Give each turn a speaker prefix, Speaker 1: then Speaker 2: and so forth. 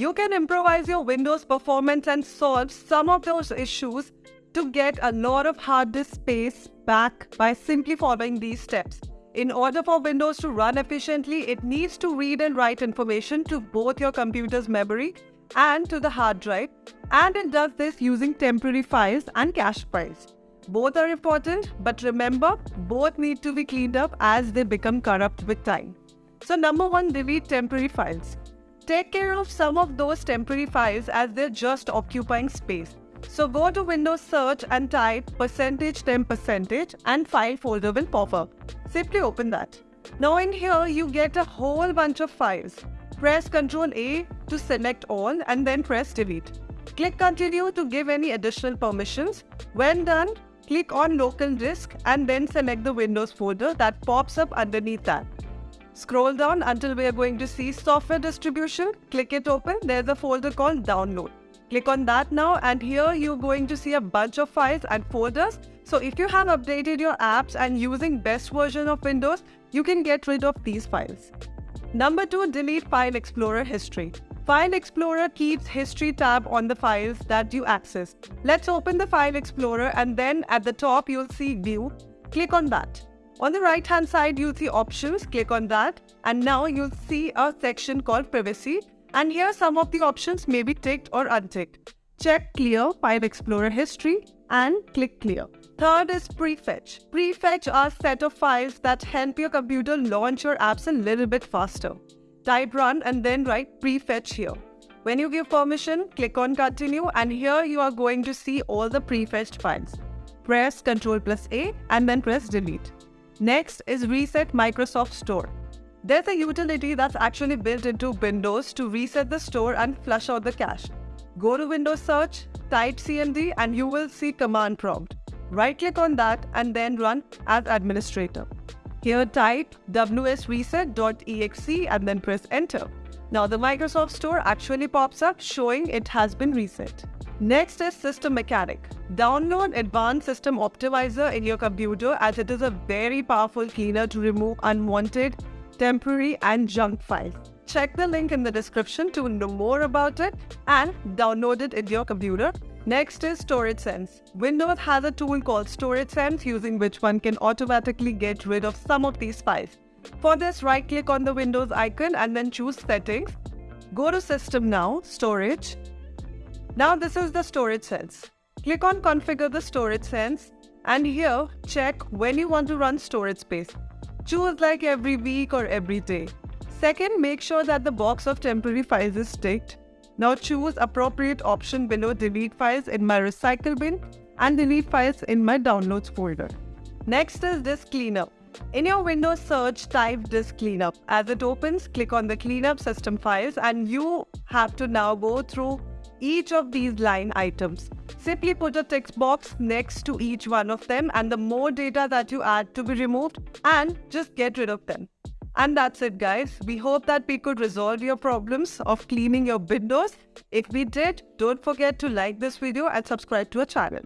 Speaker 1: You can improvise your Windows performance and solve some of those issues to get a lot of hard disk space back by simply following these steps. In order for Windows to run efficiently, it needs to read and write information to both your computer's memory and to the hard drive, and it does this using temporary files and cache files. Both are important, but remember, both need to be cleaned up as they become corrupt with time. So number one, delete temporary files. Take care of some of those temporary files as they're just occupying space. So go to Windows search and type percentage temp percentage and file folder will pop up. Simply open that. Now in here you get a whole bunch of files. Press Ctrl A to select all and then press delete. Click continue to give any additional permissions. When done, click on local disk and then select the Windows folder that pops up underneath that. Scroll down until we are going to see software distribution. Click it open. There's a folder called download. Click on that now and here you're going to see a bunch of files and folders. So if you have updated your apps and using best version of Windows, you can get rid of these files. Number 2. Delete File Explorer History. File Explorer keeps History tab on the files that you access. Let's open the File Explorer and then at the top you'll see View. Click on that. On the right hand side you'll see Options. Click on that and now you'll see a section called Privacy and here some of the options may be ticked or unticked. Check Clear File Explorer History and click Clear. Third is Prefetch. Prefetch are a set of files that help your computer launch your apps a little bit faster. Type Run and then write Prefetch here. When you give permission, click on Continue and here you are going to see all the prefetched files. Press Ctrl plus A and then press Delete. Next is Reset Microsoft Store. There's a utility that's actually built into Windows to reset the store and flush out the cache. Go to Windows Search, type CMD and you will see command prompt. Right click on that and then run as administrator. Here type wsreset.exe and then press enter. Now the Microsoft Store actually pops up showing it has been reset. Next is System Mechanic. Download Advanced System Optimizer in your computer as it is a very powerful cleaner to remove unwanted temporary and junk files. Check the link in the description to know more about it and download it in your computer. Next is Storage Sense. Windows has a tool called Storage Sense using which one can automatically get rid of some of these files. For this, right click on the Windows icon and then choose Settings. Go to System now, Storage. Now this is the Storage Sense. Click on Configure the Storage Sense and here check when you want to run storage space. Choose like every week or every day. Second, make sure that the box of temporary files is ticked. Now choose appropriate option below delete files in my recycle bin and delete files in my downloads folder. Next is disk cleanup. In your Windows search, type disk cleanup. As it opens, click on the cleanup system files and you have to now go through each of these line items. Simply put a text box next to each one of them and the more data that you add to be removed and just get rid of them. And that's it guys. We hope that we could resolve your problems of cleaning your windows. If we did, don't forget to like this video and subscribe to our channel.